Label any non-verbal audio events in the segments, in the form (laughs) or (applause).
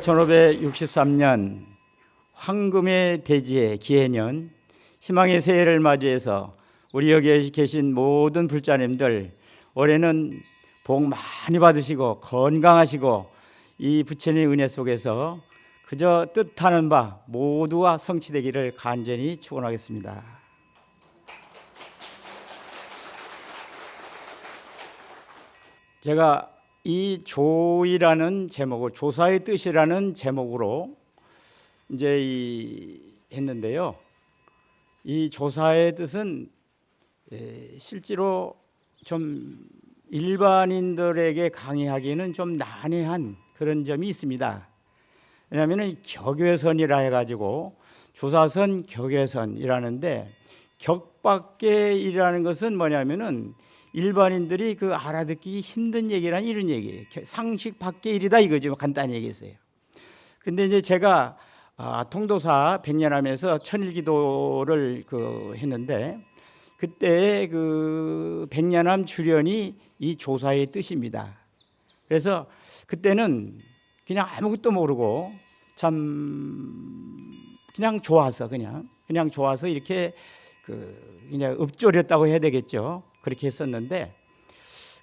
1563년 황금의 대지의 기해년 희망의 새해를 맞이해서 우리 여기 계신 모든 불자님들 올해는 복 많이 받으시고 건강하시고 이 부처님 은혜 속에서 그저 뜻하는 바 모두가 성취되기를 간절히 축원하겠습니다. 제가 이 조이라는 제목을 조사의 뜻이라는 제목으로 이제 이 했는데요. 이 조사의 뜻은 에, 실제로 좀 일반인들에게 강의하기는 좀 난해한 그런 점이 있습니다. 왜냐하면 격외선이라 해가지고 조사선 격외선이라는데 격밖에이라는 것은 뭐냐면은 일반인들이 그 알아듣기 힘든 얘기란 이런 얘기예요. 상식 밖의 일이다 이거죠. 간단히 얘기했어요. 근데 이제 제가 아, 통도사 백년하면서 천일기도를 그 했는데 그때 그 백년함 주련이 이 조사의 뜻입니다. 그래서 그때는 그냥 아무것도 모르고 참 그냥 좋아서 그냥 그냥 좋아서 이렇게 그 그냥 읊조렸다고 해야 되겠죠. 그렇게 했었는데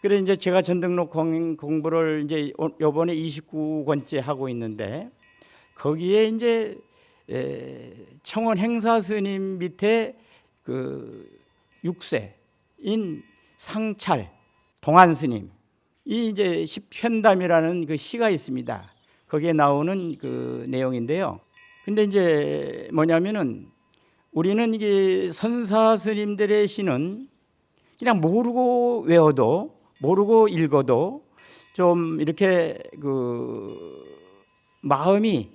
그래 이제 제가 전등록 공부를 이제 요번에 29권째 하고 있는데 거기에 이제 청원 행사 스님 밑에 그 6세인 상찰 동안 스님 이 이제 십현담이라는 그 시가 있습니다. 거기에 나오는 그 내용인데요. 근데 이제 뭐냐면은 우리는 이게 선사 스님들의 시는 그냥 모르고 외워도 모르고 읽어도 좀 이렇게 그 마음이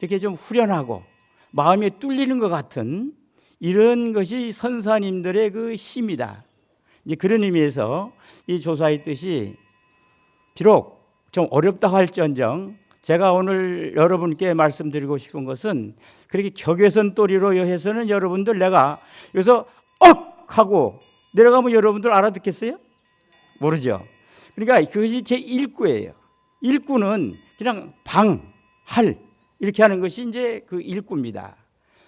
이렇게 좀 후련하고 마음이 뚫리는 것 같은 이런 것이 선사님들의 그 힘이다. 이제 그런 의미에서 이 조사의 뜻이 비록 좀 어렵다 할지언정 제가 오늘 여러분께 말씀드리고 싶은 것은 그렇게 격외선 또리로 해서는 여러분들 내가 여기서 억 하고 내려가면 여러분들 알아듣겠어요? 모르죠. 그러니까 그것이 제 1구예요. 1구는 그냥 방, 할 이렇게 하는 것이 이제 그 1구입니다.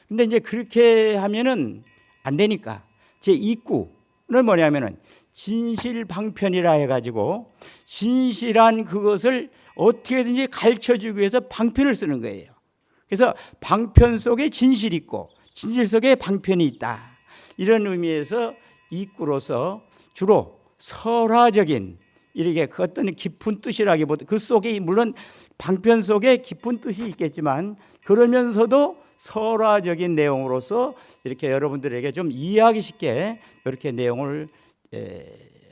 근데 이제 그렇게 하면은 안 되니까 제 2구는 뭐냐면은 진실방편이라 해가지고 진실한 그것을 어떻게든지 가르쳐 주기 위해서 방편을 쓰는 거예요. 그래서 방편 속에 진실이 있고 진실 속에 방편이 있다. 이런 의미에서 이구로서 주로 설화적인 이렇게 그 어떤 깊은 뜻이라기보다 그 속에 물론 방편 속에 깊은 뜻이 있겠지만 그러면서도 설화적인 내용으로서 이렇게 여러분들에게 좀 이해하기 쉽게 이렇게 내용을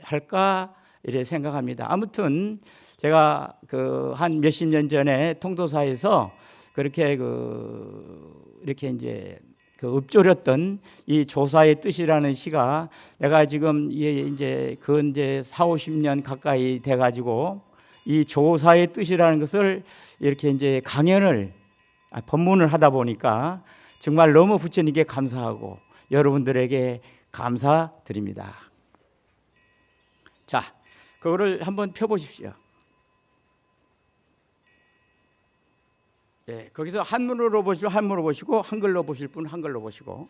할까 이렇게 생각합니다. 아무튼 제가 그 한 몇십 년 전에 통도사에서 그렇게 그 이렇게 이제 그 읊조렸던 이 조사의 뜻이라는 시가 내가 지금 이제 그 이제 4, 50년 가까이 돼 가지고 이 조사의 뜻이라는 것을 이렇게 이제 강연을 아, 법문을 하다 보니까 정말 너무 부처님께 감사하고 여러분들에게 감사드립니다. 자, 그거를 한번 펴 보십시오. 예, 거기서 한문으로 보시고 한문으로 보시고 한글로 보실 분 한글로 보시고.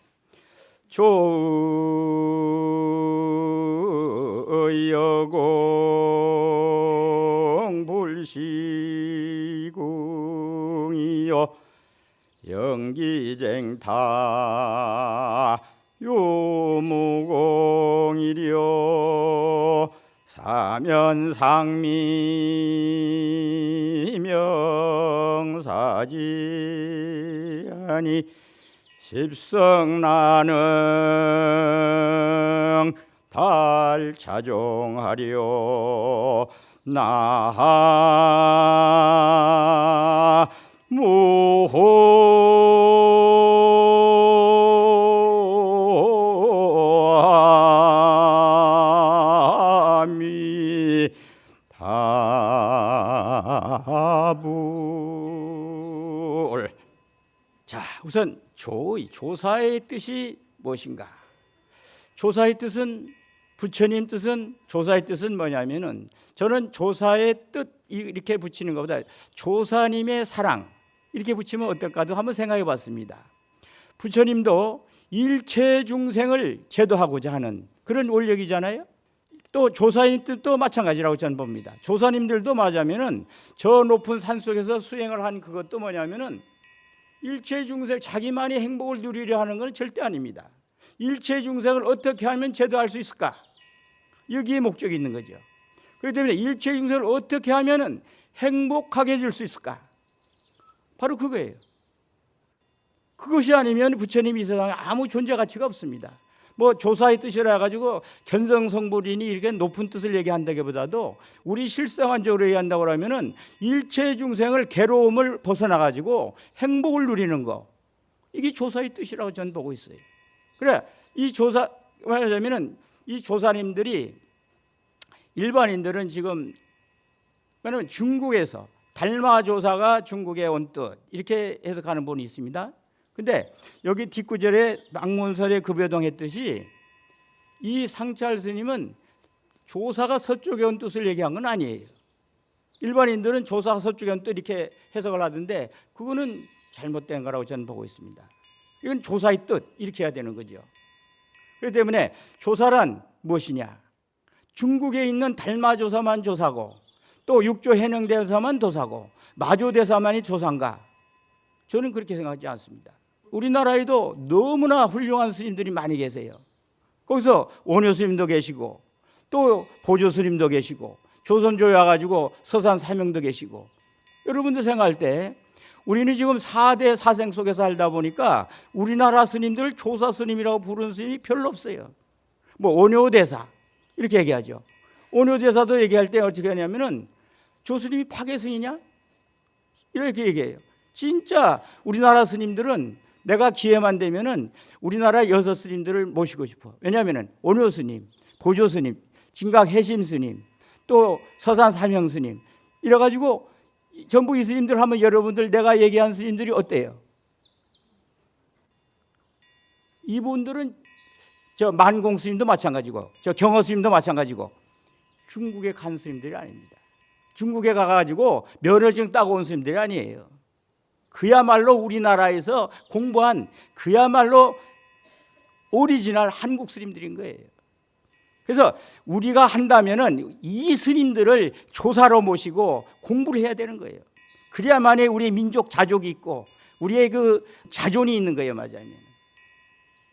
조여공 불시궁이여 영기쟁타 요무공이려 사면상미 명사지 아니 십성나능 달차종하려 나 가불 우선 조의 조사의 뜻이 무엇인가 조사의 뜻은 부처님 뜻은 조사의 뜻은 뭐냐면은 저는 조사의 뜻 이렇게 붙이는 것보다 조사님의 사랑 이렇게 붙이면 어떨까도 한번 생각해 봤습니다. 부처님도 일체 중생을 제도하고자 하는 그런 원력이잖아요. 또 조사님들도 마찬가지라고 저는 봅니다. 조사님들도 맞으면은 저 높은 산 속에서 수행을 한 그것도 뭐냐면은 일체 중생 자기만이 행복을 누리려 하는 것은 절대 아닙니다. 일체 중생을 어떻게 하면 제도할 수 있을까? 여기에 목적이 있는 거죠. 그렇기 때문에 일체 중생을 어떻게 하면은 행복하게 해줄 수 있을까? 바로 그거예요. 그것이 아니면 부처님이 이 세상에 아무 존재 가치가 없습니다. 뭐 조사의 뜻이라 가지고 견성성불이니 이렇게 높은 뜻을 얘기한다기보다도 우리 실생활적으로 얘기한다고 하면은 일체 중생을 괴로움을 벗어나 가지고 행복을 누리는 거 이게 조사의 뜻이라고 저는 보고 있어요. 그래 이 조사 말하자면은 이 조사님들이 일반인들은 지금 왜냐면 중국에서 달마 조사가 중국에 온 뜻 이렇게 해석하는 분이 있습니다. 근데 여기 뒷구절에 망문설의 급여동 했듯이 이 상찰 스님은 조사가 서쪽에 온 뜻을 얘기한 건 아니에요. 일반인들은 조사가 서쪽에 온 뜻 이렇게 해석을 하던데 그거는 잘못된 거라고 저는 보고 있습니다. 이건 조사의 뜻 이렇게 해야 되는 거죠. 그렇기 때문에 조사란 무엇이냐? 중국에 있는 달마 조사만 조사고 또 육조 해능 대사만 도사고 마조 대사만이 조사인가? 저는 그렇게 생각하지 않습니다. 우리나라에도 너무나 훌륭한 스님들이 많이 계세요. 거기서 원효 스님도 계시고 또 보조 스님도 계시고 조선조에 와가지고 서산 사명도 계시고 여러분들 생각할 때 우리는 지금 사대 사상 속에 살다 보니까 우리나라 스님들 조사 스님이라고 부르는 스님이 별로 없어요. 뭐 원효대사 이렇게 얘기하죠. 원효대사도 얘기할 때 어떻게 하냐면은 저 스님이 파계 스님이냐? 이렇게 얘기해요. 진짜 우리나라 스님들은 내가 기회만 되면은 우리나라 여섯 스님들을 모시고 싶어. 왜냐하면은 원효 스님, 보조 스님, 진각 혜심 스님, 또 서산 사명 스님 이래 가지고 전부 이 스님들 하면 여러분들 내가 얘기한 스님들이 어때요? 이분들은 저 만공 스님도 마찬가지고 저 경허 스님도 마찬가지고 중국에 간 스님들이 아닙니다. 중국에 가가지고 면허증 따고 온 스님들이 아니에요. 그야말로 우리나라에서 공부한 그야말로 오리지널 한국 스님들인 거예요. 그래서 우리가 한다면 은 이 스님들을 조사로 모시고 공부를 해야 되는 거예요. 그래야만이 우리 민족 자족이 있고 우리의 그 자존이 있는 거예요, 맞아요.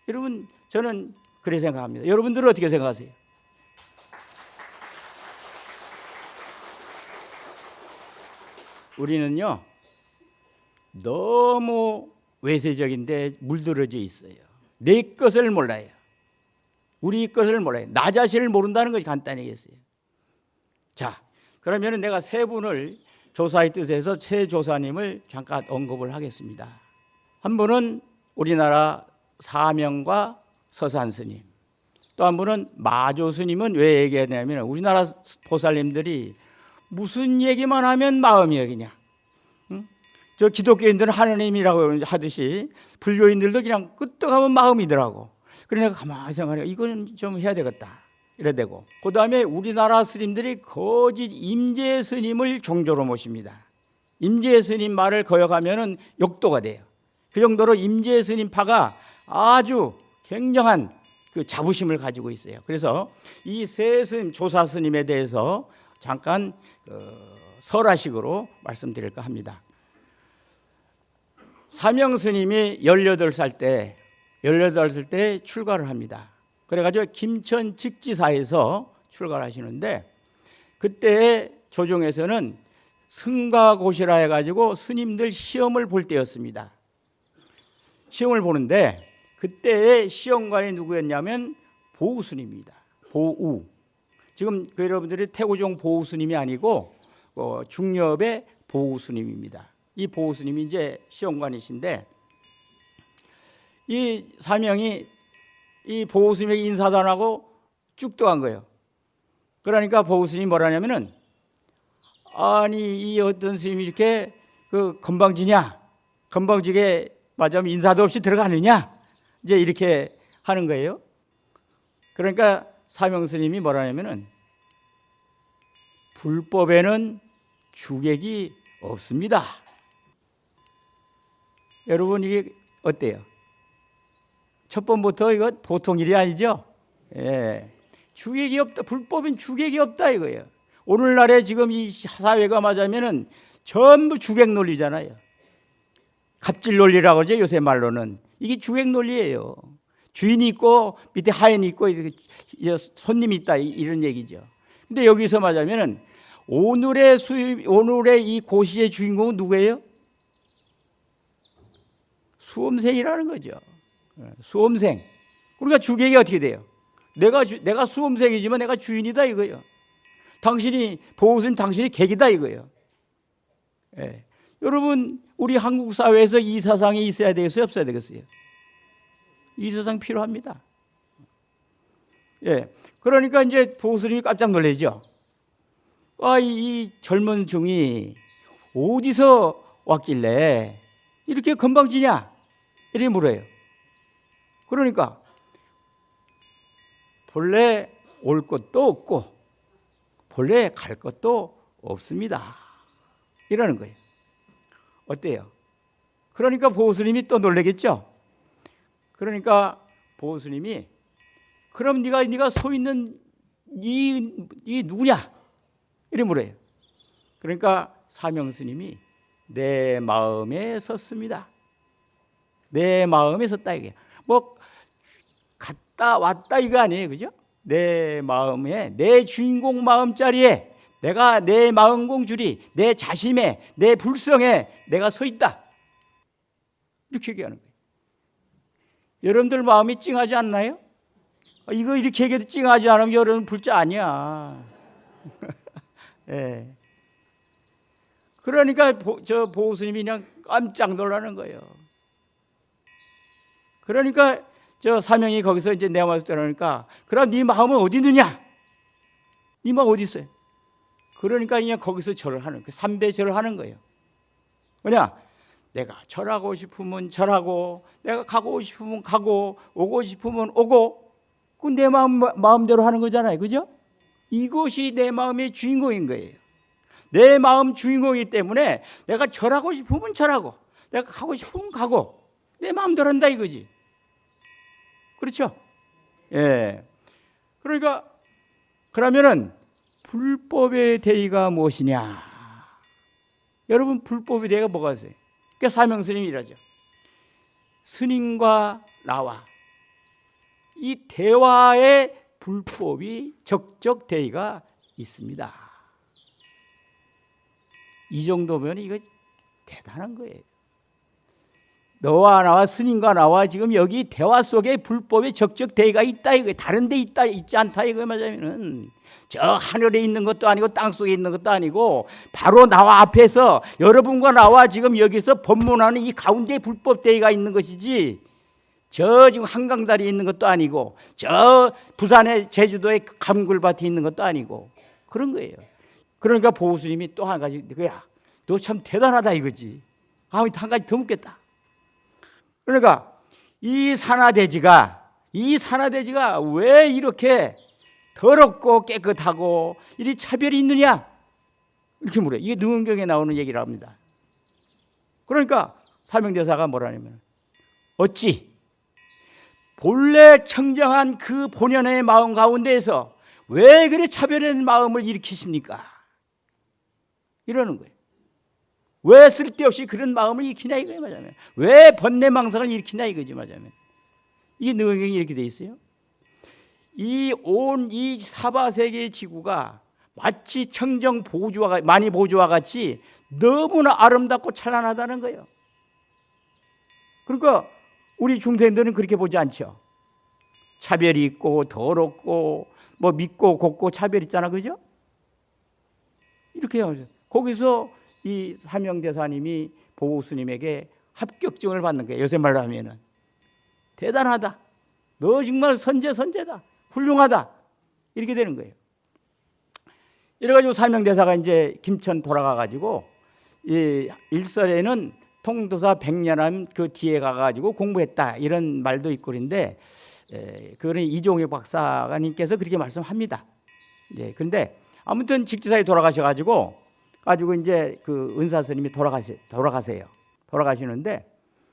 여러분 저는 그렇게 생각합니다. 여러분들은 어떻게 생각하세요? 우리는요 너무 외세적인데 물들어져 있어요. 내 것을 몰라요. 우리 것을 몰라요. 나 자신을 모른다는 것이 간단하겠어요. 자, 그러면 내가 세 분을 조사의 뜻에서 최 조사님을 잠깐 언급을 하겠습니다. 한 분은 우리나라 사명과 서산 스님, 또 한 분은 마조 스님은 왜 얘기하냐면 우리나라 보살님들이 무슨 얘기만 하면 마음이 여기냐. 응? 저 기독교인들은 하느님이라고 하듯이 불교인들도 그냥 끄떡하면 마음이더라고. 그러니까 가만히 생각해 이거는 좀 해야 되겠다. 이래 되고 그 다음에 우리나라 스님들이 거짓 임재 스님을 종조로 모십니다. 임재 스님 말을 거역하면은 욕도가 돼요. 그 정도로 임재 스님 파가 아주 굉장한 그 자부심을 가지고 있어요. 그래서 이 세 스님 조사 스님에 대해서 잠깐 어, 설화식으로 말씀드릴까 합니다. 사명 스님이 18살 때 18살 때 출가를 합니다. 그래가지고 김천 직지사에서 출가를 하시는데 그때 조정에서는 승가고시라 해가지고 스님들 시험을 볼 때였습니다. 시험을 보는데 그때의 시험관이 누구였냐면 보우 스님입니다. 보우. 지금 그 여러분들이 태고종 보우 스님이 아니고 어, 중엽의 보우 스님입니다. 이 보우 스님이 이제 시험관이신데 이 사명이 이 보우 스님에게 인사도 안 하고 쭉 떠간 거예요. 그러니까 보우 스님이 뭐라냐면은 아니 이 어떤 스님이 이렇게 그 건방지냐 건방지게 맞으면 인사도 없이 들어가느냐 이제 이렇게 하는 거예요. 그러니까 사명 스님이 뭐라냐면은 불법에는 주객이 없습니다. 여러분 이게 어때요? 첫 번부터 이거 보통 일이 아니죠? 예. 주객이 없다. 불법은 주객이 없다 이거예요. 오늘날에 지금 이 사회가 맞으면은 전부 주객 논리잖아요. 갑질 논리라고 그러죠 요새 말로는 이게 주객 논리예요. 주인이 있고 밑에 하인이 있고 손님이 있다 이런 얘기죠. 근데 여기서 말하면은 오늘의 수입 오늘의 이 고시의 주인공은 누구예요? 수험생이라는 거죠. 예, 수험생. 그러니까 주객이 어떻게 돼요? 내가 주, 내가 수험생이지만 내가 주인이다 이거예요. 당신이 보호스님 당신이 객이다 이거예요. 예. 여러분 우리 한국 사회에서 이 사상이 있어야 되겠어요, 없어야 되겠어요? 이 사상 필요합니다. 예. 그러니까 이제 보호스님이 깜짝 놀라죠. 아, 이, 이 젊은 중이 어디서 왔길래 이렇게 건방지냐? 이렇게 물어요. 그러니까 본래 올 것도 없고 본래 갈 것도 없습니다. 이러는 거예요. 어때요? 그러니까 보호스님이 또 놀라겠죠. 그러니까 보호스님이 그럼 네가 네가 서 있는 이, 이 누구냐? 이래 물어요. 그러니까 사명스님이 내 마음에 섰습니다. 내 마음에 섰다 이게 뭐 갔다 왔다 이거 아니에요, 그죠? 내 마음에 내 주인공 마음 자리에 내가 내 마음 공줄이 내 자심에 내 불성에 내가 서 있다. 이렇게 얘기하는 거예요. 여러분들 마음이 찡하지 않나요? 아, 이거 이렇게 얘기해도 찡하지 않으면 여러분 불자 아니야. (laughs) 예. 그러니까 보, 저 보호스님이 그냥 깜짝 놀라는 거예요. 그러니까 저 사명이 거기서 이제 내 마음에 들어오니까 그럼 네 마음은 어디 있느냐? 네 마음 어디 있어요? 그러니까 그냥 거기서 절을 하는 그 삼배 절을 하는 거예요. 뭐냐? 내가 절하고 싶으면 절하고 내가 가고 싶으면 가고 오고 싶으면 오고 그 내 마음 마음대로 하는 거잖아요. 그죠? 이것이 내 마음의 주인공인 거예요. 내 마음 주인공이기 때문에 내가 절하고 싶으면 절하고 내가 가고 싶으면 가고 내 마음대로 한다 이거지. 그렇죠? 예. 그러니까 그러면은 불법의 대의가 무엇이냐? 여러분 불법의 대의가 뭐가 있어요? 그러니까 사명 스님이 이러죠. 스님과 나와 이 대화의 불법이 적적 대의가 있습니다. 이 정도면 이거 대단한 거예요. 너와 나와 스님과 나와 지금 여기 대화 속에 불법의 적적 대의가 있다 이거 다른 데 있다 있지 않다 이거 말하면은 저 하늘에 있는 것도 아니고 땅 속에 있는 것도 아니고 바로 나와 앞에서 여러분과 나와 지금 여기서 법문하는 이 가운데 불법 대의가 있는 것이지 저 지금 한강다리에 있는 것도 아니고 저 부산의 제주도의 감굴밭에 있는 것도 아니고 그런 거예요. 그러니까 보호스님이 또 한 가지 그야 너 참 대단하다 이거지. 아한 가지 더 묻겠다. 그러니까 이 산화대지가 이 산화대지가 왜 이렇게 더럽고 깨끗하고 이리 차별이 있느냐? 이렇게 물어요. 이게 능언경에 나오는 얘기를 합니다. 그러니까 사명대사가 뭐라냐면 어찌 본래 청정한 그 본연의 마음 가운데에서 왜 그래 차별의 마음을 일으키십니까? 이러는 거예요. 왜 쓸데없이 그런 마음을 일으키냐 이거예요 말하면. 왜 번뇌망상을 일으키냐 이거지 말하면. 이게 능경이 이렇게 돼 있어요. 이 온 이 사바세계의 지구가 마치 청정 보주와 많이 보주와 같이 너무나 아름답고 찬란하다는 거예요. 그러니까 우리 중생들은 그렇게 보지 않죠. 차별이 있고 더럽고 뭐 믿고 곱고 차별 있잖아 그죠? 이렇게 하죠 거기서 이 사명대사님이 보호스님에게 합격증을 받는 거예요. 요새 말로 하면은 대단하다. 너 정말 선제 선제다. 훌륭하다. 이렇게 되는 거예요. 이래가지고 사명대사가 이제 김천 돌아가가지고 이 일설에는 통도사 백년함 그 뒤에 가가지고 공부했다 이런 말도 있고 그런데 그거는 이종혁 박사님께서 그렇게 말씀합니다. 예, 근데 아무튼 직지사에 돌아가셔가지고 가지고 이제 그 은사 스님이 돌아가시 돌아가세요. 돌아가시는데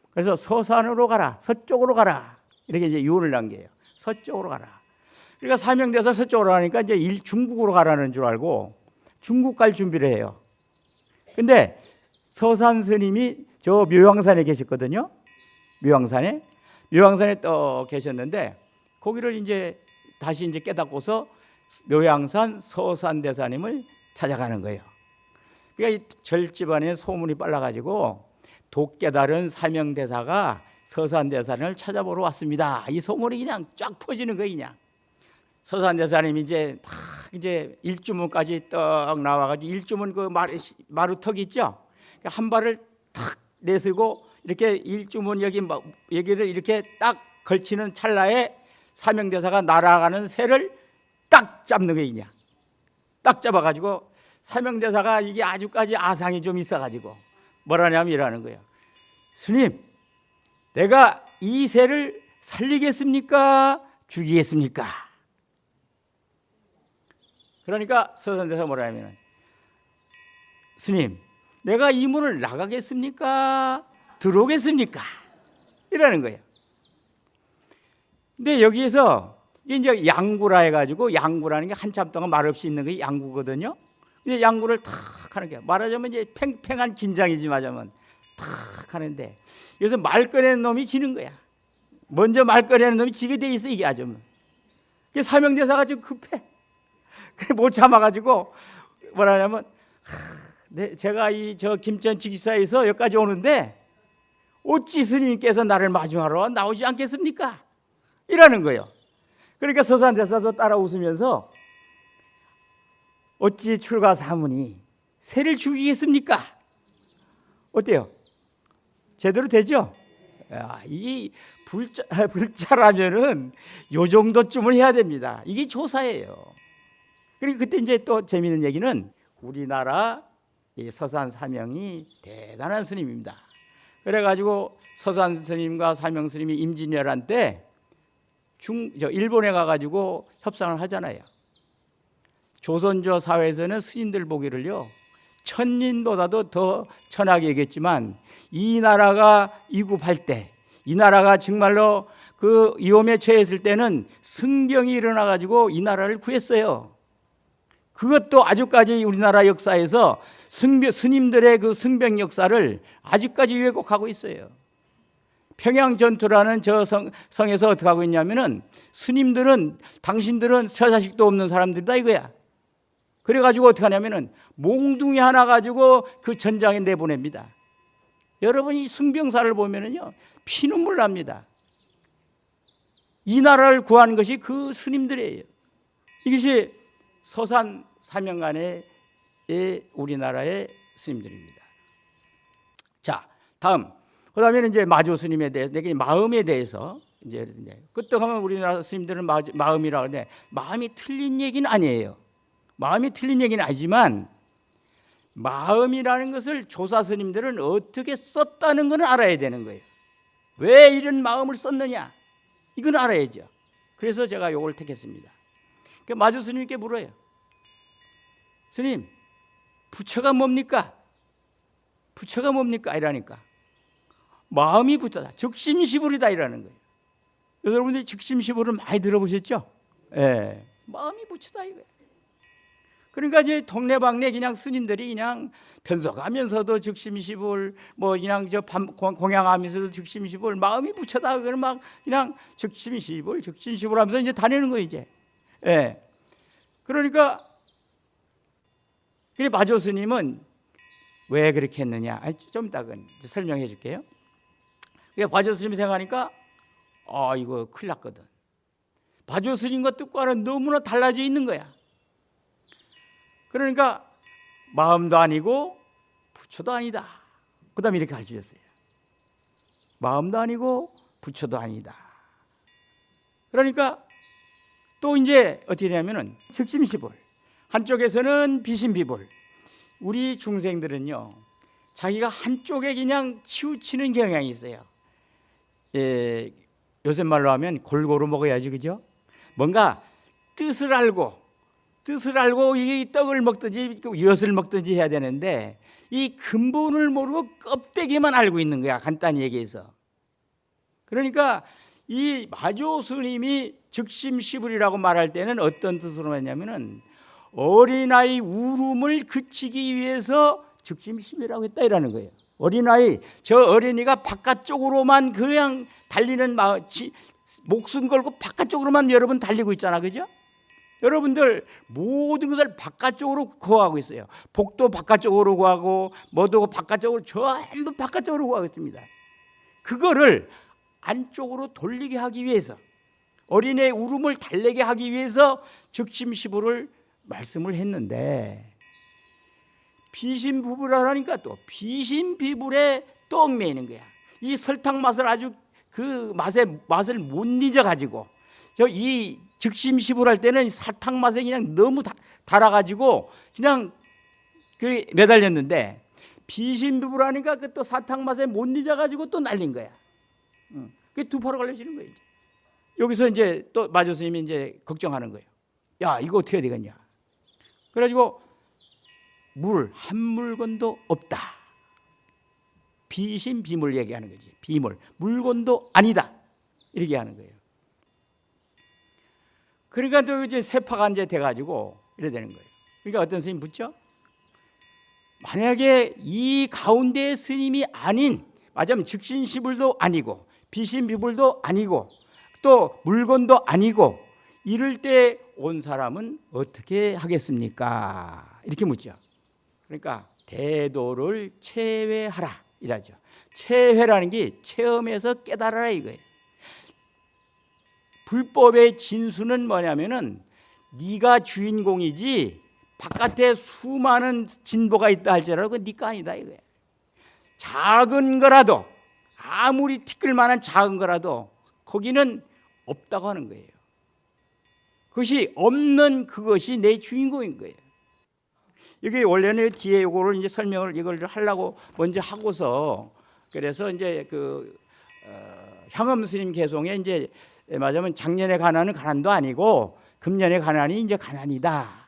그래서 서산으로 가라, 서쪽으로 가라 이렇게 이제 유언을 남겨요. 서쪽으로 가라. 그러니까 사명돼서 서쪽으로 가니까 이제 일 중국으로 가라는 줄 알고 중국 갈 준비를 해요. 근데 서산 스님이 저 묘향산에 계셨거든요. 묘향산에 묘향산에 떠 계셨는데 거기를 이제 다시 이제 깨닫고서 묘향산 서산 대사님을 찾아가는 거예요. 그러니까 이 절집안에 소문이 빨라가지고 독깨달은 사명대사가 서산대사님을 찾아보러 왔습니다. 이 소문이 그냥 쫙 퍼지는 거예요, 그냥. 서산대사님이 이제 막 이제 일주문까지 떡 나와가지고 일주문 그 마루, 마루턱 있죠? 한 발을 탁 내슬고 이렇게 일주문 여기 막 여기를 이렇게 딱 걸치는 찰나에 사명대사가 날아가는 새를 딱 잡는 거예요, 그냥. 딱 잡아가지고 사명대사가 이게 아주까지 아상이 좀 있어가지고 뭐라냐면 이라는 거예요. 스님, 내가 이 새를 살리겠습니까? 죽이겠습니까? 그러니까 서선대사 뭐라냐면 스님, 내가 이 문을 나가겠습니까? 들어오겠습니까? 이라는 거예요. 근데 여기에서 이제 양구라 해가지고 양구라는 게 한참 동안 말없이 있는 게 양구거든요. 근데 양구를 탁 하는 게 말하자면 이제 팽팽한 긴장이지 말하자면 탁 하는데 여기서 말 꺼내는 놈이 지는 거야. 먼저 말 꺼내는 놈이 지게 돼 있어 이게 아주. 그 사명대사가 좀 급해. 그래 못 참아가지고 뭐라냐면 하, 네, 제가 이 저 김천 지기사에서 여기까지 오는데 어찌 스님께서 나를 마중하러 나오지 않겠습니까? 이라는 거예요. 그러니까 서산대사도 따라 웃으면서 어찌 출가 사문이 새를 죽이겠습니까? 어때요? 제대로 되죠? 야, 이 불자, (laughs) 불자라면은 요 정도쯤은 해야 됩니다. 이게 조사예요. 그리고 그때 이제 또 재미있는 얘기는 우리나라 이 서산 사명이 대단한 스님입니다. 그래가지고 서산 스님과 사명 스님이 임진왜란 때 중, 저 일본에 가가지고 협상을 하잖아요. 조선조 사회에서는 스님들 보기를요 천인보다도 더 천하게 얘기했지만 이 나라가 이굽할 때 이 나라가 정말로 그 위험에 처했을 때는 승병이 일어나 가지고 이 나라를 구했어요. 그것도 아직까지 우리나라 역사에서 승병, 스님들의 그 승병 역사를 아직까지 왜곡하고 있어요. 평양 전투라는 저 성, 성에서 어떻게 하고 있냐면은 스님들은 당신들은 처자식도 없는 사람들이다 이거야. 그래가지고 어떻게 하냐면은 몽둥이 하나 가지고 그 전장에 내보냅니다. 여러분이 승병사를 보면은요 피눈물 납니다. 이 나라를 구한 것이 그 스님들이에요. 이것이 서산 사명간의 우리나라의 스님들입니다. 자, 다음. 그 다음에는 이제 마주 스님에 대해서 내게 마음에 대해서 이제 끄떡하면 우리나라 스님들은 마음이라 그러는데 마음이 틀린 얘기는 아니에요. 마음이 틀린 얘기는 아니지만 마음이라는 것을 조사 스님들은 어떻게 썼다는 것을 알아야 되는 거예요. 왜 이런 마음을 썼느냐? 이건 알아야죠. 그래서 제가 이걸 택했습니다. 그 마주 스님께 물어요. 스님, 부처가 뭡니까? 부처가 뭡니까? 이라니까. 마음이 부처다. 즉심시불이다 이라는 거예요. 여러분들이 즉심시불을 많이 들어보셨죠? 예. 마음이 부처다 이거예요. 그러니까 이제 동네방네 그냥 스님들이 그냥 변석하면서도 즉심시불 뭐 그냥 저 공양하면서도 즉심시불 마음이 부처다 그걸 막 그냥 즉심시불 즉심시불 하면서 이제 다니는 거예요 이제. 예. 그러니까 그래 마조 스님은 왜 그렇게 했느냐? 좀 이따가 설명해 줄게요. 그러니까 바조 스님 생각하니까 아 이거 큰일 났거든. 바조 스님과 뜻과는 너무나 달라져 있는 거야. 그러니까 마음도 아니고 부처도 아니다. 그 다음에 이렇게 가르치셨어요. 마음도 아니고 부처도 아니다. 그러니까 또 이제 어떻게 되냐면은 즉심시볼 한쪽에서는 비신비볼 우리 중생들은요 자기가 한쪽에 그냥 치우치는 경향이 있어요. 예, 요새 말로 하면 골고루 먹어야지 그죠? 뭔가 뜻을 알고 뜻을 알고 이 떡을 먹든지 엿을 먹든지 해야 되는데 이 근본을 모르고 껍데기만 알고 있는 거야 간단히 얘기해서 그러니까 이 마조 스님이 즉심시불이라고 말할 때는 어떤 뜻으로 했냐면은 어린아이 울음을 그치기 위해서 즉심시불이라고 했다 이라는 거예요. 어린아이 저 어린이가 바깥쪽으로만 그냥 달리는 마, 지, 목숨 걸고 바깥쪽으로만 여러분 달리고 있잖아, 그죠? 여러분들 모든 것을 바깥쪽으로 구하고 있어요. 복도 바깥쪽으로 구하고 뭐도 바깥쪽으로 전부 바깥쪽으로 구하고 있습니다. 그거를 안쪽으로 돌리게 하기 위해서 어린애의 울음을 달래게 하기 위해서 즉심시부를 말씀을 했는데 비신 부부라니까 또 비신 비불에 또 얽매이는 거야. 이 설탕 맛을 아주 그 맛의 맛을 못 잊어 가지고 저 이 즉심시불 할 때는 사탕 맛에 그냥 너무 다, 달아가지고 그냥 그 매달렸는데 비신비불하니까 그 또 사탕 맛에 못 잊어가지고 또 날린 거야. 응. 그두 파로 걸려지는 거예요. 이제. 여기서 이제 또 마조 스님이 이제 걱정하는 거예요. 야 이거 어떻게 되겠냐. 그래가지고 물 한 물건도 없다. 비신 비물 얘기하는 거지. 비물 물건도 아니다. 이렇게 하는 거예요. 그러니까 또 이제 세파가 이제 돼가지고 이래 되는 거예요. 그러니까 어떤 스님 묻죠? 만약에 이 가운데 스님이 아닌 맞으면 즉신시불도 아니고 비신비불도 아니고 또 물건도 아니고 이럴 때 온 사람은 어떻게 하겠습니까? 이렇게 묻죠. 그러니까 대도를 체외하라 이라죠. 체회라는 게 체험에서 깨달아라 이거예요. 불법의 진수는 뭐냐면은 네가 주인공이지 바깥에 수많은 진보가 있다 할지라도 그 네가 아니다 이거야. 작은 거라도 아무리 티끌 만한 작은 거라도 거기는 없다고 하는 거예요. 그것이 없는 그것이 내 주인공인 거예요. 이게 원래는 뒤에 이거를 이제 설명을 이걸 하려고 먼저 하고서 그래서 이제 그 어, 향엄 스님 개송에 이제 맞으면 작년에 가난은 가난도 아니고 금년에 가난이 이제 가난이다.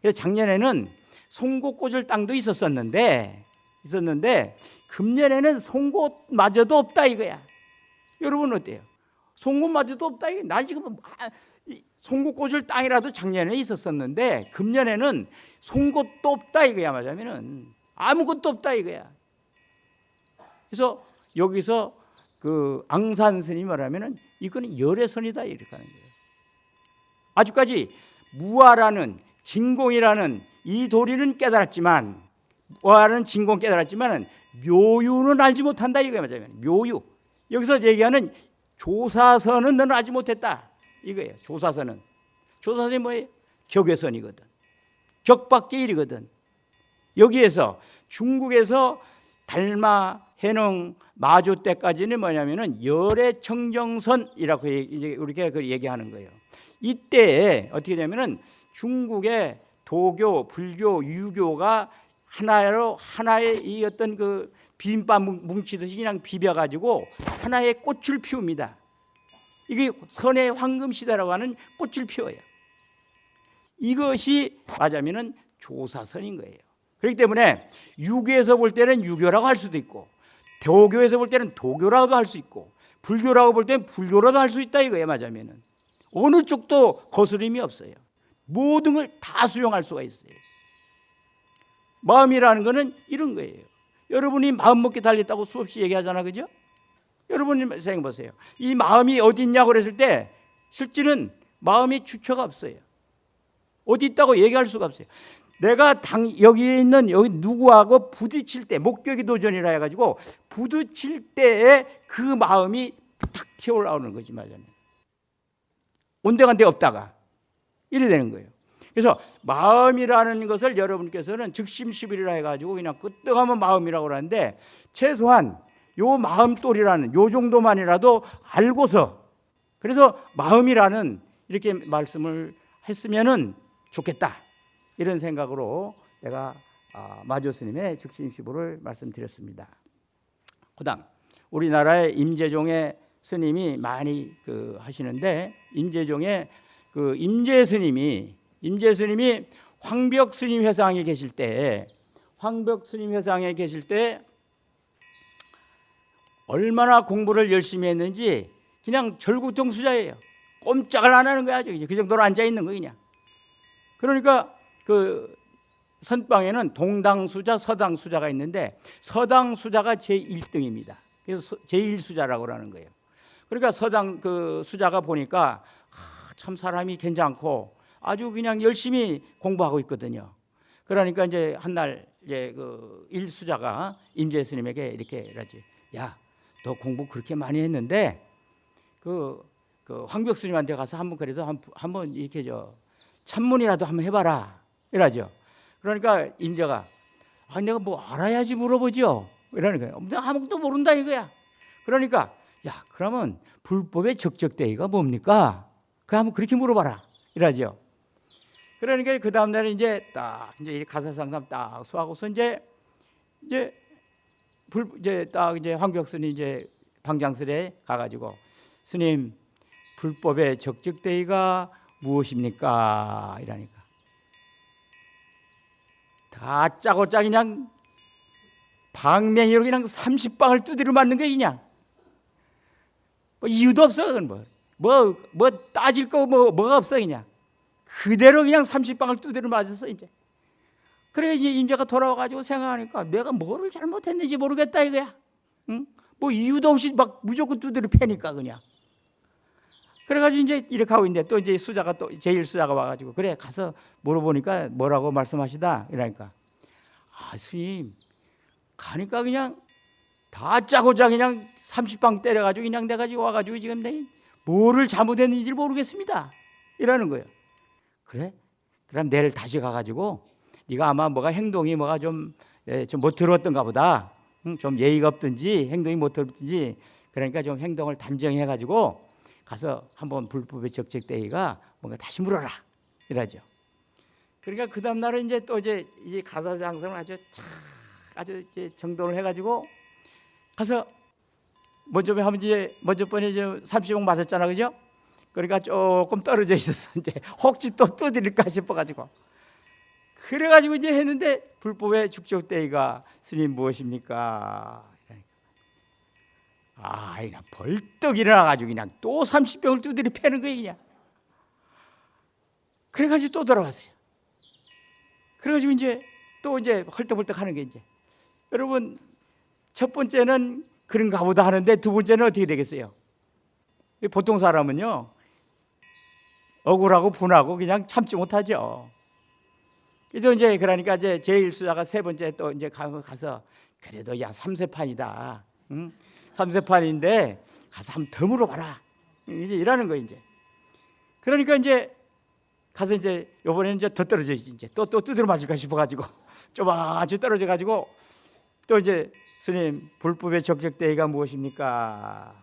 그래서 작년에는 송곳 꽂을 땅도 있었었는데 있었는데 금년에는 송곳마저도 없다 이거야. 여러분 어때요? 송곳마저도 없다 이거. 난 지금 아, 송곳 꽂을 땅이라도 작년에 있었었는데 금년에는 송곳도 없다 이거야 맞으면은 아무것도 없다 이거야. 그래서 여기서 그 앙산 스님이 말하면은 이거는 열애선이다 이렇게 하는 거예요. 아직까지 무아라는 진공이라는 이 도리는 깨달았지만 무아라는 진공 깨달았지만은 묘유는 알지 못한다 이거야 맞아요. 묘유 여기서 얘기하는 조사선은 너는 알지 못했다 이거예요. 조사선은 조사선이 뭐예요? 격외선이거든. 격밖에 일이거든. 여기에서 중국에서 달마 해능 마주 때까지는 뭐냐면은 열의 청정선이라고 그 얘기하는 거예요. 이때 어떻게 되냐면은 중국의 도교, 불교, 유교가 하나로 하나의 이 어떤 그 비빔밥 뭉치듯이 그냥 비벼가지고 하나의 꽃을 피웁니다. 이게 선의 황금 시대라고 하는 꽃을 피워요. 이것이 맞으면은 조사선인 거예요. 그렇기 때문에 유교에서 볼 때는 유교라고 할 수도 있고 도교에서 볼 때는 도교라고도 할 수 있고 불교라고 볼 때는 불교라도 할 수 있다 이거예요 맞으면은. 어느 쪽도 거스름이 없어요. 모든 걸 다 수용할 수가 있어요. 마음이라는 거는 이런 거예요. 여러분이 마음 먹기 달렸다고 수없이 얘기하잖아 그죠? 여러분이 생각해 보세요. 이 마음이 어디 있냐고 그랬을 때 실제는 마음의 주처가 없어요. 어디 있다고 얘기할 수가 없어요 내가 당 여기 있는 여기 누구하고 부딪힐 때 목격이 도전이라 해가지고 부딪힐 때에 그 마음이 탁 튀어올라오는 거지 말하자면 온데간데 없다가 이래 되는 거예요. 그래서 마음이라는 것을 여러분께서는 즉심시비라 해가지고 그냥 끄떡하면 마음이라고 하는데 최소한 요 마음돌이라는 요 정도만이라도 알고서 그래서 마음이라는 이렇게 말씀을 했으면은 좋겠다. 이런 생각으로 내가 아, 마조 스님의 즉심시부를 말씀드렸습니다. 그다음 우리나라의 임재종의 스님이 많이 그 하시는데 임재종의 그 임재 스님이 임재 스님이 황벽 스님 회상에 계실 때 황벽 스님 회상에 계실 때 얼마나 공부를 열심히 했는지 그냥 절구통 수자예요. 꼼짝을 안 하는 거야 그 정도로 앉아 있는 거 그냥. 그러니까 그 선방에는 동당수자, 서당수자가 있는데 서당수자가 제 1등입니다. 그래서 제 1수자라고 하는 거예요. 그러니까 서당 그 수자가 보니까 아, 참 사람이 괜찮고 아주 그냥 열심히 공부하고 있거든요. 그러니까 이제 한날 이제 그 일수자가 임재 스님에게 이렇게 이러지. 야, 너 공부 그렇게 많이 했는데 그, 그 황벽 스님한테 가서 한번 그래도 한, 한번 이렇게 저 찬문이라도 한번 해봐라 이러죠. 그러니까 임재가 아 내가 뭐 알아야지 물어보죠. 이러는 거예요. 아무것도 모른다 이거야. 그러니까 야 그러면 불법의 적적대의가 뭡니까? 그 한번 그렇게 물어봐라 이러죠. 그러니까 그 다음 날에 이제 딱 이제 가사상담 딱 수하고서 이제 이제 불 이제 딱 이제 황벽스님 이제 방장설에 가가지고 스님 불법의 적적대의가 무엇입니까? 이러니까 다 짜고 짜 그냥 방맹이로 그냥 30방을 두드려 맞는 거 그냥 뭐 이유도 없어 그건 뭐 뭐 뭐 따질 거 뭐 뭐가 없어 그냥. 그대로 그냥 30방을 두드려 맞았어 이제. 그래 이제 임자가 돌아와 가지고 생각하니까 내가 뭐를 잘못했는지 모르겠다 이거야. 응? 뭐 이유도 없이 막 무조건 두드려 패니까 그냥 그래가지고 이제 이렇게 하고 있는데 또 이제 수자가 또 제일 수자가 와가지고 그래 가서 물어보니까 뭐라고 말씀하시다? 이러니까. 아 스님 가니까 그냥 다 짜고 짜 그냥 30방 때려가지고 그냥 내가 지금 와가지고 지금 내 뭐를 잘못했는지 모르겠습니다. 이러는 거예요. 그래? 그럼 내일 다시 가가지고 네가 아마 뭐가 행동이 뭐가 좀 좀못 들었던가 보다. 응? 좀 예의가 없든지 행동이 못 들었든지 그러니까 좀 행동을 단정해 가지고 가서 한번 불법의 적적대의가 뭔가 다시 물어라 이러죠. 그러니까 그 다음 날은 이제 또 이제 이 가사 장성을 아주 착 아주 이제 정돈을 해가지고 가서 먼저 하면 이제 먼저 번에 이제 30억 맞았잖아 그죠? 그러니까 조금 떨어져 있었어 (laughs) 이제 혹시 또 두드릴까 싶어가지고 그래가지고 이제 했는데 불법의 죽적대의가 스님 무엇입니까? 아, 그냥 벌떡 일어나가지고 그냥 또 30병을 두드려 패는 거예요 그냥. 그래가지고 또 돌아왔어요. 그래가지고 이제 또 이제 헐떡벌떡 하는 게 이제 여러분 첫 번째는 그런가 보다 하는데 두 번째는 어떻게 되겠어요? 보통 사람은요 억울하고 분하고 그냥 참지 못하죠. 그래서 이제 그러니까 이제 제일 수자가 세 번째 또 이제 가서 그래도 야 삼세판이다. 응? 삼세판인데 가서 한번 더 물어봐라. 이제 이러는 거 이제. 그러니까 이제 가서 이제 요번에는 이제 더 떨어져지 이제 또또 두드려 맞을까 싶어 가지고 (laughs) 좀 아주 떨어져 가지고 또 이제 스님 불법의 적적 대의가 무엇입니까?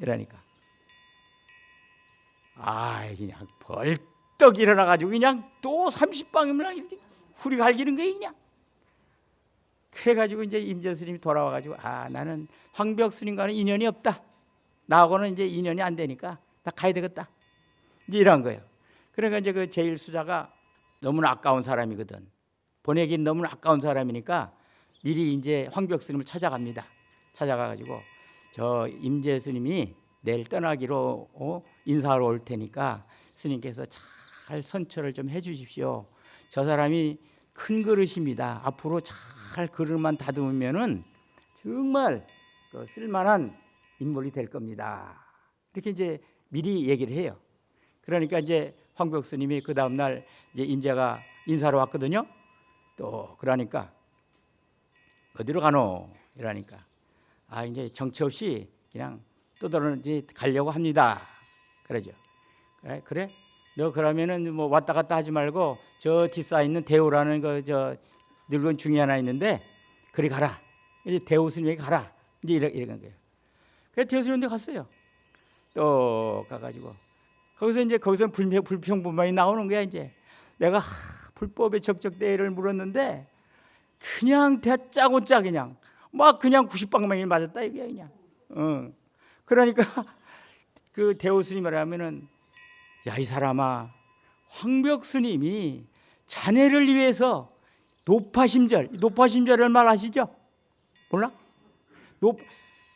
이러니까 아 그냥 벌떡 일어나 가지고 그냥 또 30방이면 이렇게 후리 갈기는 거예요 그냥. 그래가지고 이제 임재 스님이 돌아와가지고 아 나는 황벽 스님과는 인연이 없다. 나하고는 이제 인연이 안 되니까 나 가야 되겠다. 이제 이런 거예요. 그러니까 이제 그 제일 수자가 너무나 아까운 사람이거든. 보내긴 너무나 아까운 사람이니까 미리 이제 황벽 스님을 찾아갑니다. 찾아가가지고 저 임재 스님이 내일 떠나기로 어? 인사하러 올 테니까 스님께서 잘 선처를 좀 해주십시오. 저 사람이 큰 그릇입니다. 앞으로 잘 그릇만 다듬으면은 정말 그 쓸만한 인물이 될 겁니다. 이렇게 이제 미리 얘기를 해요. 그러니까 이제 황벽 스님이 그 다음 날 이제 임재가 인사로 왔거든요. 또 그러니까 어디로 가노? 이러니까 아 이제 정처 없이 그냥 떠들어지 가려고 합니다. 그러죠. 그래 그래 너 그러면은 뭐 왔다 갔다 하지 말고 저 뒷사 있는 대우라는 그저 늙은 중이 하나 있는데 그리 가라. 이제 대우 스님에게 가라. 이제 이래 이런 거예요. 그래서 대우 스님한테 갔어요. 또 가가지고 거기서 이제 거기서 불평 불평분만이 나오는 거야 이제. 내가 하, 불법의 적적 대회를 물었는데 그냥 대짜고 짜 그냥 막 그냥 90방망이 맞았다 이게 그냥. 어. 그러니까 (laughs) 그 대우 스님을 하면은 야 이 사람아 황벽 스님이 자네를 위해서 노파심절 노파심절을 말하시죠? 몰라? 높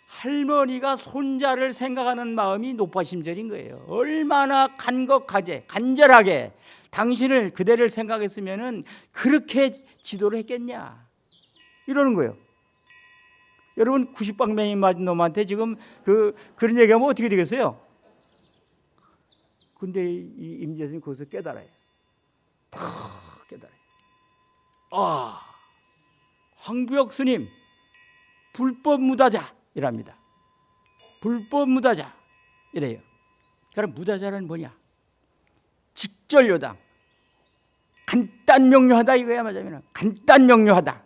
할머니가 손자를 생각하는 마음이 높아심절인 거예요. 얼마나 간곡하게 간절하게 당신을 그대를 생각했으면은 그렇게 지도를 했겠냐 이러는 거예요. 여러분 90방맹이 맞은 놈한테 지금 그 그런 얘기하면 어떻게 되겠어요? 근데 이 임재선이 거기서 깨달아요. 다 깨달아요. 아, 황부혁 스님 불법 무다자 이랍니다. 불법 무다자 이래요. 그럼 무다자는 뭐냐? 직절요당 간단 명료하다 이거야 맞으면 간단 명료하다.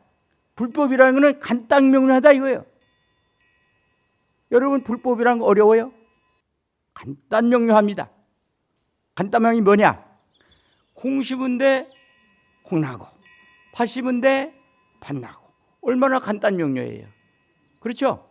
불법이라는 것은 간단 명료하다 이거예요. 여러분 불법이란 거 어려워요? 간단 명료합니다. 간단명이 뭐냐? 콩 심은데 콩 나고 팥 심은데 팥 나고 얼마나 간단 명료해요. 그렇죠?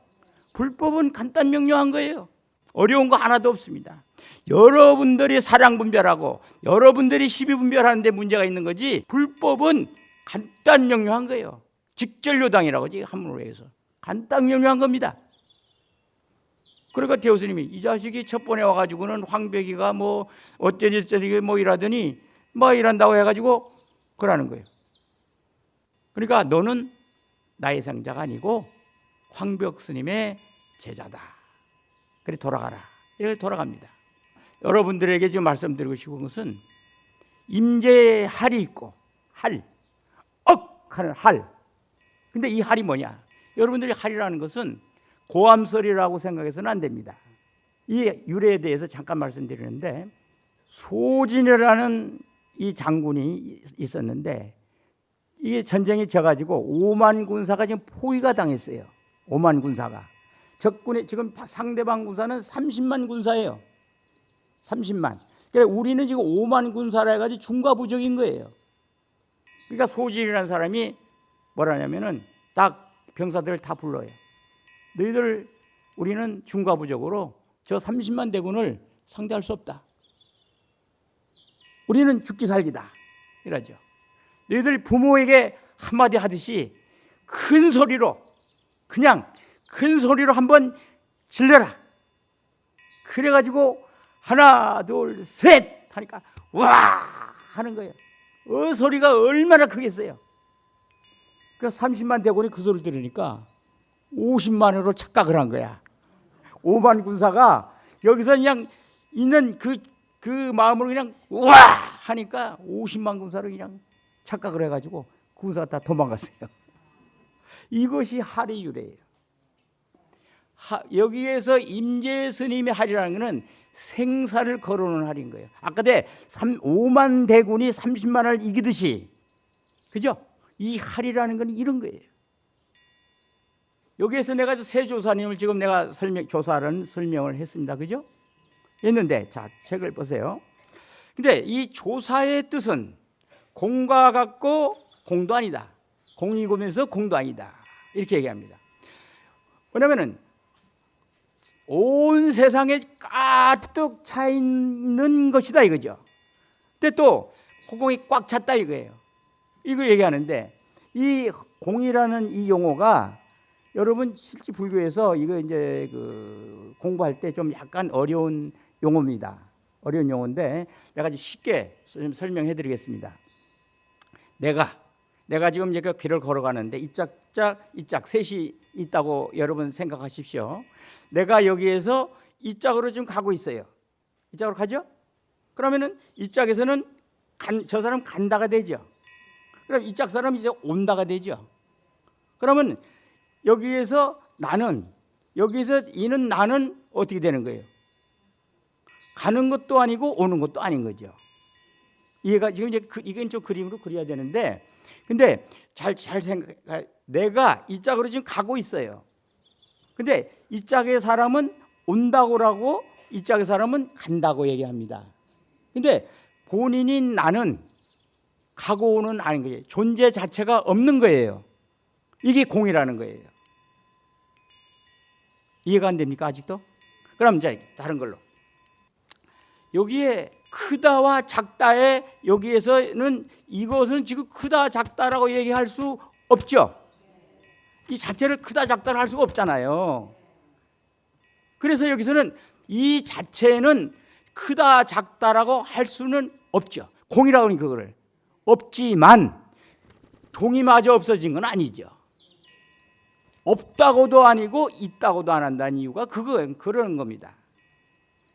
불법은 간단 명료한 거예요. 어려운 거 하나도 없습니다. 여러분들이 사랑 분별하고 여러분들이 시비 분별하는데 문제가 있는 거지 불법은 간단 명료한 거예요. 직절요당이라고 지 한문으로 해서 간단 명료한 겁니다. 그러니까 대우스님이 이 자식이 첫 번에 와가지고는 황백이가 뭐 어쩌지 뭐 이라더니 뭐 이란다고 해가지고 그러는 거예요. 그러니까 너는 나의 상자가 아니고 황벽 스님의 제자다. 그래 돌아가라. 이렇게 돌아갑니다. 여러분들에게 지금 말씀드리고 싶은 것은 임재의 할이 있고 할, 억 하는 할. 근데 이 할이 뭐냐? 여러분들이 할이라는 것은 고함설이라고 생각해서는 안 됩니다. 이 유래에 대해서 잠깐 말씀드리는데 소진이라는 이 장군이 있었는데 이게 전쟁이 져가지고 5만 군사가 지금 포위가 당했어요. 5만 군사가 적군의 지금 상대방 군사는 30만 군사예요. 30만. 그래 우리는 지금 5만 군사라 해가지고 중과부적인 거예요. 그러니까 소진이라는 사람이 뭐라냐면은 딱 병사들을 다 불러요. 너희들 우리는 중과부적으로 저 30만 대군을 상대할 수 없다. 우리는 죽기 살기다. 이러죠. 너희들 부모에게 한마디 하듯이 큰 소리로 그냥 큰 소리로 한번 질러라. 그래가지고 하나 둘 셋 하니까 와 하는 거예요. 어 소리가 얼마나 크겠어요. 그 30만 대군이 그 소리를 들으니까 50만으로 착각을 한 거야. 5만 군사가 여기서 그냥 있는 그, 그 마음으로 그냥 와 하니까 50만 군사로 그냥 착각을 해가지고 군사가 다 도망갔어요. (laughs) 이것이 할의 유래예요. 하, 여기에서 임재 스님의 할이라는 것은 생사를 거론하는 할인 거예요. 아까 때 3, 5만 대군이 30만을 이기듯이 그죠? 이 할이라는 건 이런 거예요. 여기에서 내가 세 조사님을 지금 내가 설명 조사는 설명을 했습니다. 그죠? 했는데 자 책을 보세요. 근데 이 조사의 뜻은 공과 같고 공도 아니다. 공이 고면서 공도 아니다. 이렇게 얘기합니다. 왜냐면은 온 세상에 가득 차 있는 것이다 이거죠. 근데 또 허공이 꽉 찼다 이거예요. 이거 얘기하는데 이 공이라는 이 용어가 여러분 실제 불교에서 이거 이제 그 공부할 때 좀 약간 어려운 용어입니다. 어려운 용어인데 내가 쉽게 설명해 드리겠습니다. 내가 내가 지금 이제 그 길을 걸어가는데 이짝짝 이짝 셋이 있다고 여러분 생각하십시오. 내가 여기에서 이 짝으로 지금 가고 있어요. 이 짝으로 가죠? 그러면은 이 짝에서는 간, 저 사람 간다가 되죠. 그럼 이 짝 사람 이제 온다가 되죠. 그러면 여기에서 나는 여기서 이는 나는 어떻게 되는 거예요? 가는 것도 아니고 오는 것도 아닌 거죠. 이해가 지금 이제 그, 이건 좀 그림으로 그려야 되는데 근데 잘 잘 생각 내가 이 짝으로 지금 가고 있어요. 근데 이 짝의 사람은 온다고라고 이 짝의 사람은 간다고 얘기합니다. 근데 본인이 나는 가고 오는 아닌 거예요. 존재 자체가 없는 거예요. 이게 공이라는 거예요. 이해가 안 됩니까 아직도? 그럼 이제 다른 걸로 여기에 크다와 작다의 여기에서는 이것은 지금 크다 작다라고 얘기할 수 없죠. 이 자체를 크다 작다를 할 수가 없잖아요. 그래서 여기서는 이 자체는 크다 작다라고 할 수는 없죠. 공이라고 하는 그거를 없지만 종이마저 없어진 건 아니죠. 없다고도 아니고 있다고도 안 한다는 이유가 그거 그러는 겁니다.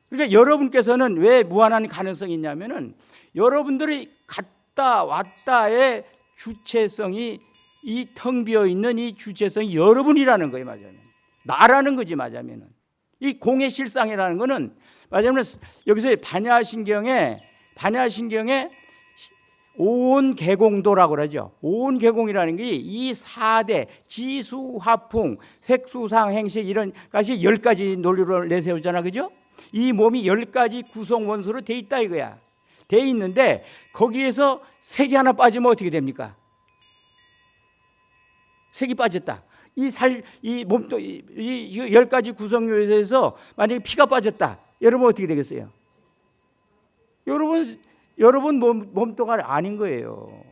그러니까 여러분께서는 왜 무한한 가능성이 있냐면은 여러분들이 갔다 왔다의 주체성이 이 텅 비어 있는 이 주체성이 여러분이라는 거예요, 맞아면. 나라는 거지, 맞아면은. 이 공의 실상이라는 거는 맞아면 여기서 반야신경에 반야신경에 온 개공도라고 그러죠. 온 개공이라는 게 이 4대 지수, 화풍, 색수상, 행식 이런 것이 열 가지 논리를 내세우잖아. 그죠? 이 몸이 열 가지 구성 원소로 돼 있다 이거야. 돼 있는데 거기에서 색이 하나 빠지면 어떻게 됩니까? 색이 빠졌다. 이 살, 이 몸도, 이, 이, 열 가지 구성요에서 만약에 피가 빠졌다. 여러분 어떻게 되겠어요? 여러분, 여러분 몸, 몸뚱아리 아닌 거예요.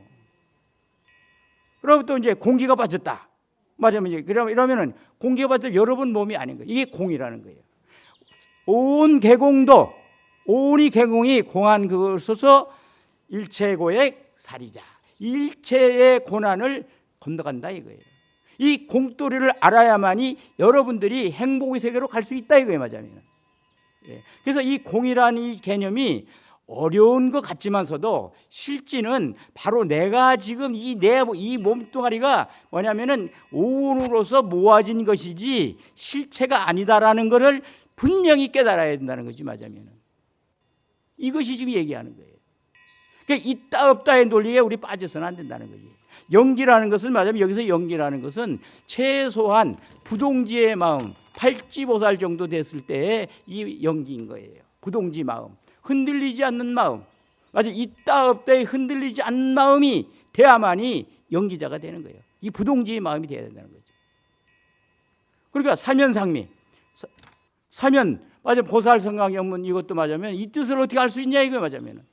그럼 또 이제 공기가 빠졌다. 맞으면 이제, 그러면 이러면은 공기가 빠져 여러분 몸이 아닌 거예요. 이게 공이라는 거예요. 온 개공도, 온이 개공이 공한 그걸 써서 일체고의 살이자. 일체의 고난을 건너간다 이거예요. 이 공돌이를 알아야만이 여러분들이 행복의 세계로 갈 수 있다 이거예요, 맞아요. 예. 그래서 이 공이라는 이 개념이 어려운 것 같지만서도 실지는 바로 내가 지금 이 내 이 몸뚱아리가 뭐냐면은 오운으로서 모아진 것이지 실체가 아니다라는 것을 분명히 깨달아야 된다는 거지 맞으면 이것이 지금 얘기하는 거예요. 그러니까 있다 없다의 논리에 우리 빠져서는 안 된다는 거지. 연기라는 것은 맞으면 여기서 연기라는 것은 최소한 부동지의 마음, 팔지보살 정도 됐을 때의 이 연기인 거예요. 부동지 마음, 흔들리지 않는 마음. 맞아, 있다 없다에 흔들리지 않는 마음이 돼야만이 연기자가 되는 거예요. 이 부동지의 마음이 돼야 된다는 거죠. 그러니까 사면상미, 사면 맞아 보살 성강영문 이것도 맞으면 이 뜻을 어떻게 알 수 있냐 이거 맞으면은.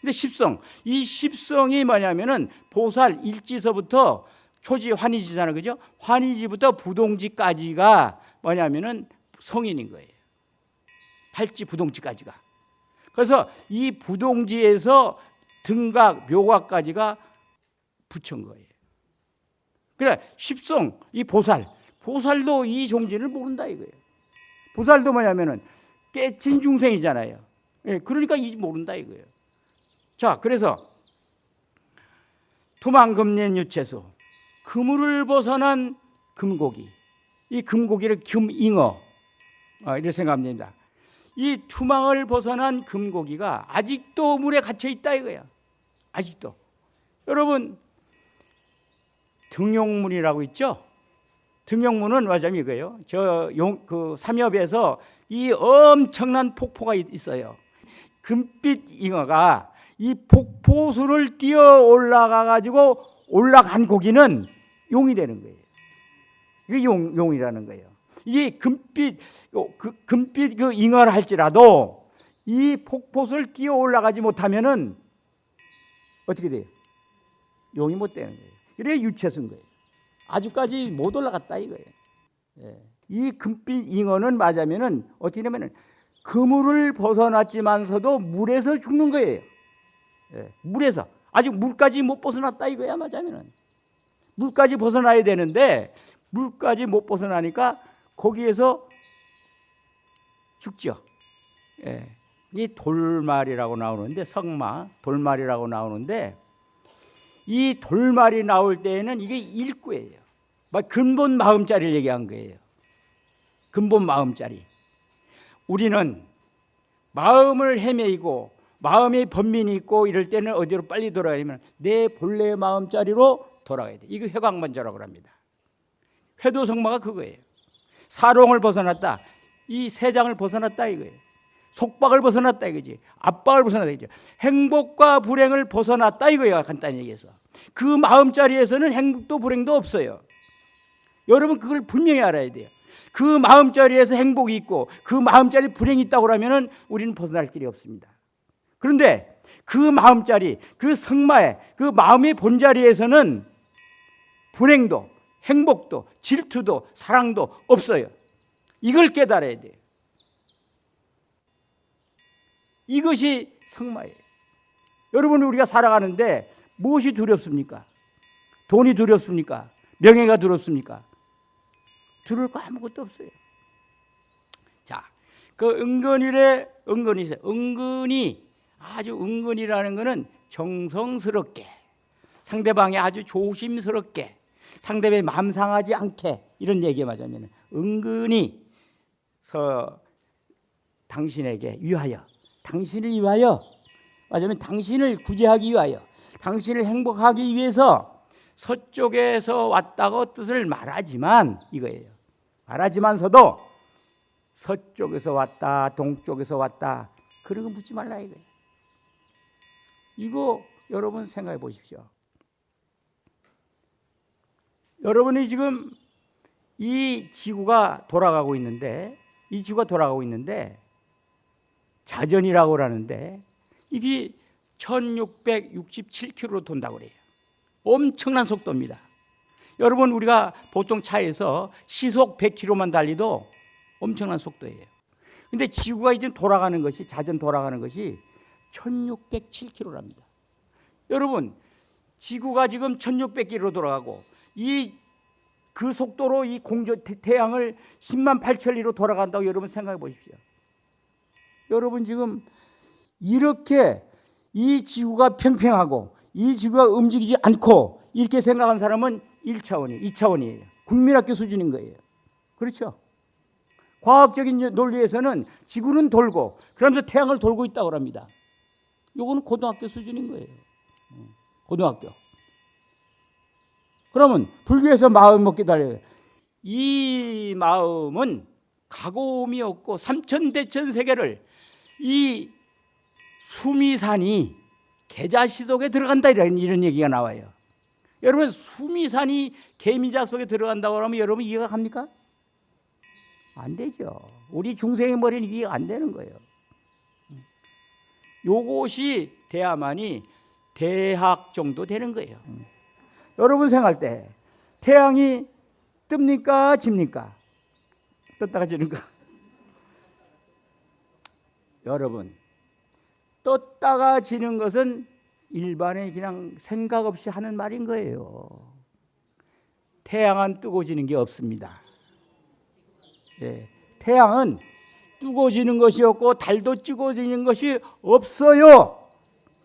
근데 십성 이 십성이 뭐냐면은 보살 일지서부터 초지 환희지잖아 그죠? 환희지부터 부동지까지가 뭐냐면은 성인인 거예요. 팔지 부동지까지가. 그래서 이 부동지에서 등각 묘각까지가 붙인 거예요. 그래 십성 이 보살 보살도 이 종지를 모른다 이거예요. 보살도 뭐냐면은 깨친 중생이잖아요. 예, 그러니까 이 모른다 이거예요. 자, 그래서 투망금년 유채수 그물을 벗어난 금고기 이 금고기를 금잉어 아, 이렇게 생각하면 됩니다. 이 투망을 벗어난 금고기가 아직도 물에 갇혀 있다 이거야. 아직도. 여러분 등용문이라고 있죠? 등용문은 맞으면 이거예요. 저 용 그 삼엽에서 이 엄청난 폭포가 있어요. 금빛 잉어가 이 폭포수를 뛰어 올라가 가지고 올라간 고기는 용이 되는 거예요. 이게 용, 용이라는 거예요. 이게 금빛 그 금빛 그 잉어를 할지라도 이 폭포수를 뛰어 올라가지 못하면은 어떻게 돼요? 용이 못 되는 거예요. 이래 유체수인 거예요. 아주까지 못 올라갔다 이거예요. 예. 이 금빛 잉어는 맞으면은 어떻게 되면은 그물을 벗어났지만서도 물에서 죽는 거예요. 예. 물에서 아직 물까지 못 벗어났다 이거야 맞으면은 물까지 벗어나야 되는데 물까지 못 벗어나니까 거기에서 죽죠. 예. 이 돌말이라고 나오는데 성마 돌말이라고 나오는데 이 돌말이 나올 때에는 이게 일구예요. 막 근본 마음자리를 얘기한 거예요. 근본 마음자리. 우리는 마음을 헤매이고 마음의 번민이 있고 이럴 때는 어디로 빨리 돌아가냐면 내 본래 마음자리로 돌아가야 돼. 이거 회광만저라고 합니다. 회도성마가 그거예요. 사롱을 벗어났다. 이 세장을 벗어났다 이거예요. 속박을 벗어났다 이거지. 압박을 벗어났다 이거죠. 행복과 불행을 벗어났다 이거예요. 간단히 얘기해서. 그 마음자리에서는 행복도 불행도 없어요. 여러분 그걸 분명히 알아야 돼요. 그 마음자리에서 행복이 있고 그 마음자리 불행이 있다고 하면은 우리는 벗어날 길이 없습니다. 그런데 그 마음자리, 그 성마의 그 마음의 본자리에서는 불행도 행복도 질투도 사랑도 없어요. 이걸 깨달아야 돼요. 이것이 성마예요. 여러분 우리가 살아가는데 무엇이 두렵습니까? 돈이 두렵습니까? 명예가 두렵습니까? 두려울 거 아무것도 없어요. 자, 그 은근히래 은근히 은근히 아주 은근이라는 것은 정성스럽게 상대방이 아주 조심스럽게 상대방이 마음 상하지 않게 이런 얘기 맞으면 은근히 서 당신에게 위하여 당신을 위하여 맞으면 당신을 구제하기 위하여 당신을 행복하기 위해서 서쪽에서 왔다고 뜻을 말하지만 이거예요. 말하지만서도 서쪽에서 왔다, 동쪽에서 왔다 그런 거 묻지 말라 이거예요. 이거 여러분 생각해 보십시오. 여러분이 지금 이 지구가 돌아가고 있는데 이 지구가 돌아가고 있는데 자전이라고 하는데 이게 1667km로 돈다고 그래요. 엄청난 속도입니다. 여러분 우리가 보통 차에서 시속 100km만 달리도 엄청난 속도예요. 근데 지구가 이제 돌아가는 것이 자전 돌아가는 것이 1607km랍니다. 여러분 지구가 지금 1600km 돌아가고 이 그 속도로 이 공조 태양을 10만 8천 리로 돌아간다고 여러분 생각해 보십시오. 여러분 지금 이렇게 이 지구가 평평하고 이 지구가 움직이지 않고 이렇게 생각한 사람은 1차원이 2차원이에요. 국민학교 수준인 거예요. 그렇죠? 과학적인 논리에서는 지구는 돌고 그러면서 태양을 돌고 있다고 합니다. 요거는 고등학교 수준인 거예요. 고등학교. 그러면 불교에서 마음 먹게 달려요. 이 마음은 가고음이 없고 삼천대천 세계를 이 수미산이 계자시 속에 들어간다 이런 이런 얘기가 나와요. 여러분 수미산이 개미자 속에 들어간다고 하면 여러분 이해가 갑니까? 안 되죠. 우리 중생의 머리는 이해가 안 되는 거예요. 요것이 돼야만이 대학 정도 되는 거예요. 여러분 생각할 때 태양이 뜹니까 집니까? 떴다가 지는가? 여러분 떴다가 지는 것은 일반의 그냥 생각 없이 하는 말인 거예요. 태양은 뜨고 지는 게 없습니다. 예, 태양은 뜨고 지는 것이 없고 달도 찌고 지는 것이 없어요.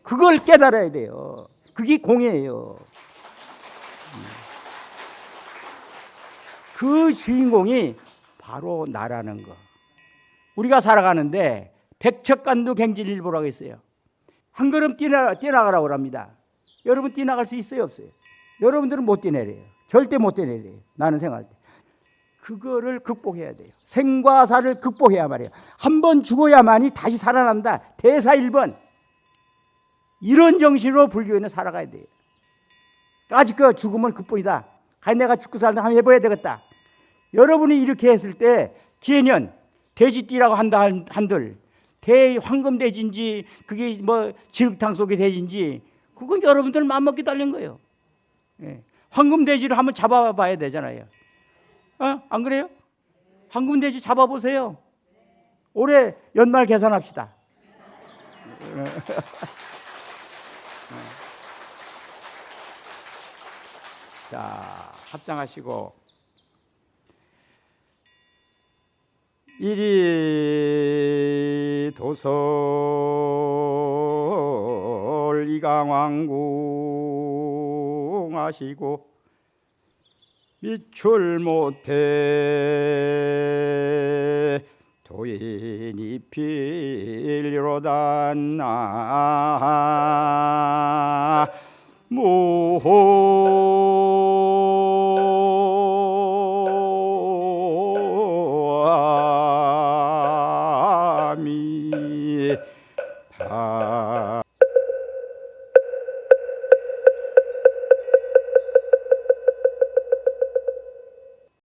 그걸 깨달아야 돼요. 그게 공예예요. 그 주인공이 바로 나라는 거. 우리가 살아가는데 백척간도 갱질일보라고 했어요. 한 걸음 뛰나, 뛰나가라고 합니다. 여러분 뛰나갈 수 있어요 없어요? 여러분들은 못 뛰내려요. 절대 못 뛰내려요. 나는 생각할 때. 그거를 극복해야 돼요. 생과 사를 극복해야 말이에요. 한 번 죽어야만이 다시 살아난다. 대사 1번. 이런 정신으로 불교에는 살아가야 돼요. 아직 그 죽음은 극복이다. 아, 내가 죽고 살다 한번 해봐야 되겠다. 여러분이 이렇게 했을 때 기해년 돼지띠라고 한다 한들 대 황금 돼지인지 그게 뭐 진흙탕 속의 돼지인지 그건 여러분들 맘먹기 달린 거예요. 예. 황금 돼지를 한번 잡아봐야 되잖아요. 어? 안 그래요? 황금 돼지 잡아보세요. 올해 연말 계산합시다. (laughs) 자, 합장하시고 이리 도솔 이강왕궁 하시고 미출 못해 도인이 필로단나 무호